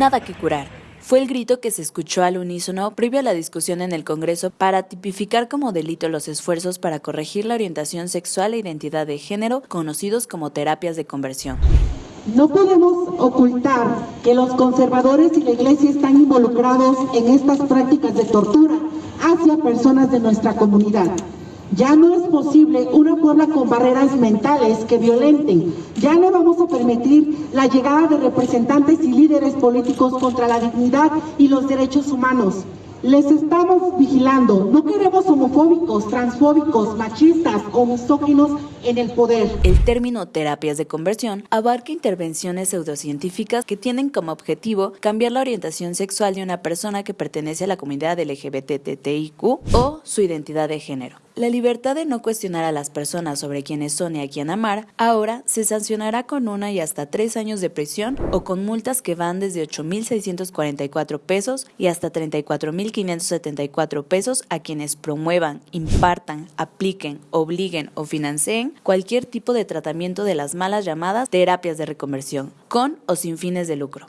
Nada que curar. Fue el grito que se escuchó al unísono previo a la discusión en el Congreso para tipificar como delito los esfuerzos para corregir la orientación sexual e identidad de género, conocidos como terapias de conversión. No podemos ocultar que los conservadores y la Iglesia están involucrados en estas prácticas de tortura hacia personas de nuestra comunidad. Ya no es posible Puebla con barreras mentales que violenten. Ya no vamos a permitir la llegada de representantes y líderes políticos contra la dignidad y los derechos humanos. Les estamos vigilando. No queremos homofóbicos, transfóbicos, machistas o misóginos en el poder. El término terapias de conversión abarca intervenciones pseudocientíficas que tienen como objetivo cambiar la orientación sexual de una persona que pertenece a la comunidad LGBTTIQ o su identidad de género. La libertad de no cuestionar a las personas sobre quiénes son y a quién amar ahora se sancionará con una y hasta tres años de prisión o con multas que van desde 8.644 pesos y hasta 34.574 pesos a quienes promuevan, impartan, apliquen, obliguen o financien cualquier tipo de tratamiento de las malas llamadas terapias de reconversión, con o sin fines de lucro.